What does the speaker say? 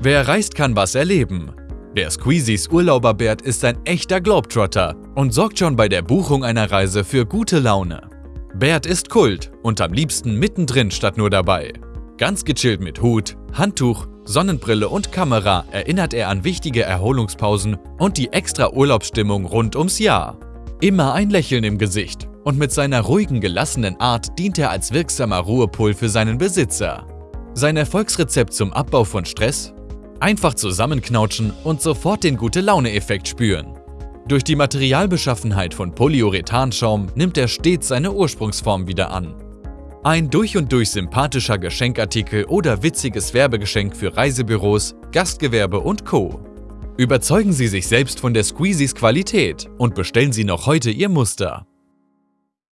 Wer reist, kann was erleben. Der Squeezies Urlauberbert ist ein echter Globetrotter und sorgt schon bei der Buchung einer Reise für gute Laune. Bert ist Kult und am liebsten mittendrin statt nur dabei. Ganz gechillt mit Hut, Handtuch, Sonnenbrille und Kamera erinnert er an wichtige Erholungspausen und die extra Urlaubsstimmung rund ums Jahr. Immer ein Lächeln im Gesicht und mit seiner ruhigen, gelassenen Art dient er als wirksamer Ruhepol für seinen Besitzer. Sein Erfolgsrezept zum Abbau von Stress? Einfach zusammenknautschen und sofort den Gute-Laune-Effekt spüren. Durch die Materialbeschaffenheit von Polyurethanschaum nimmt er stets seine Ursprungsform wieder an. Ein durch und durch sympathischer Geschenkartikel oder witziges Werbegeschenk für Reisebüros, Gastgewerbe und Co. Überzeugen Sie sich selbst von der Squeezies Qualität und bestellen Sie noch heute Ihr Muster.